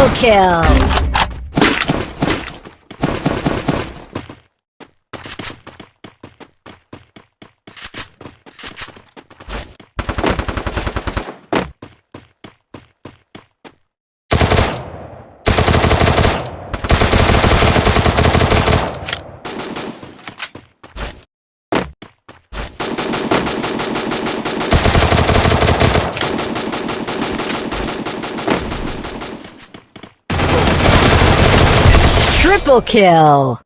Double kill! Triple kill!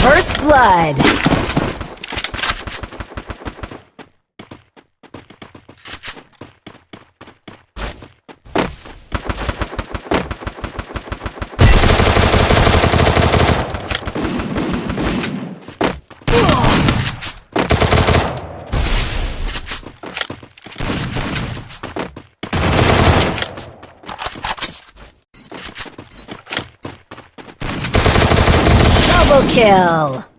First Blood! Double kill!